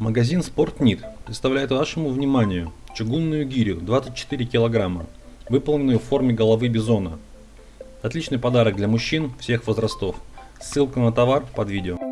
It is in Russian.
Магазин Спортнит представляет вашему вниманию чугунную гирю 24 килограмма, выполненную в форме головы бизона. Отличный подарок для мужчин всех возрастов. Ссылка на товар под видео.